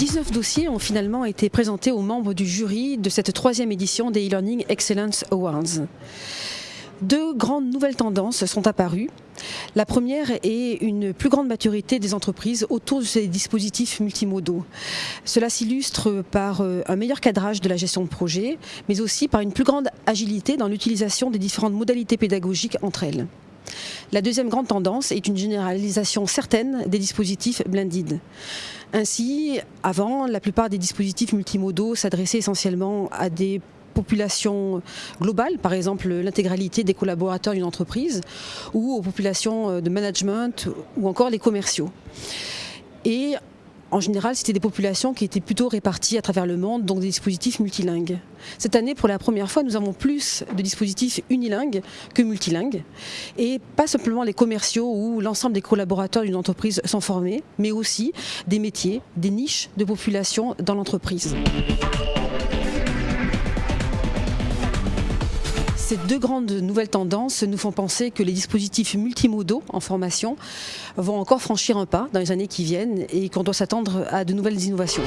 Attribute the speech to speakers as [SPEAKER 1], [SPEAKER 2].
[SPEAKER 1] 19 dossiers ont finalement été présentés aux membres du jury de cette troisième édition des e-learning Excellence Awards. Deux grandes nouvelles tendances sont apparues. La première est une plus grande maturité des entreprises autour de ces dispositifs multimodaux. Cela s'illustre par euh, un meilleur cadrage de la gestion de projet, mais aussi par une plus grande agilité dans l'utilisation des différentes modalités pédagogiques entre elles. La deuxième grande tendance est une généralisation certaine des dispositifs blended. Ainsi, avant, la plupart des dispositifs multimodaux s'adressaient essentiellement à des population globale, par exemple l'intégralité des collaborateurs d'une entreprise, ou aux populations de management, ou encore les commerciaux. En général, c'était des populations qui étaient plutôt réparties à travers le monde, donc des dispositifs multilingues. Cette année, pour la première fois, nous avons plus de dispositifs unilingues que multilingues. Et pas simplement les commerciaux où l'ensemble des collaborateurs d'une entreprise sont formés, mais aussi des métiers, des niches de population dans l'entreprise. Ces deux grandes nouvelles tendances nous font penser que les dispositifs multimodaux en formation vont encore franchir un pas dans les années qui viennent et qu'on doit s'attendre à de nouvelles innovations.